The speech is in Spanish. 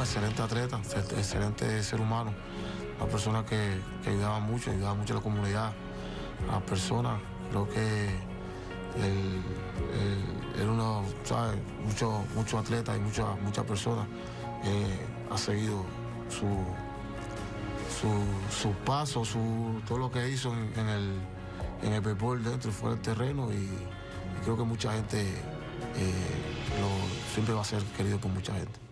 Excelente atleta, excelente ser humano, una persona que, ayudaba mucho, ayudaba mucho a la comunidad, a las personas. Creo que él, era uno, ¿sabes? Muchos mucho atletas y muchas muchas personas eh, ha seguido su, su, paso, su, todo lo que hizo en, el, en el béisbol dentro y fuera del terreno y, creo que mucha gente eh, siempre va a ser querido por mucha gente.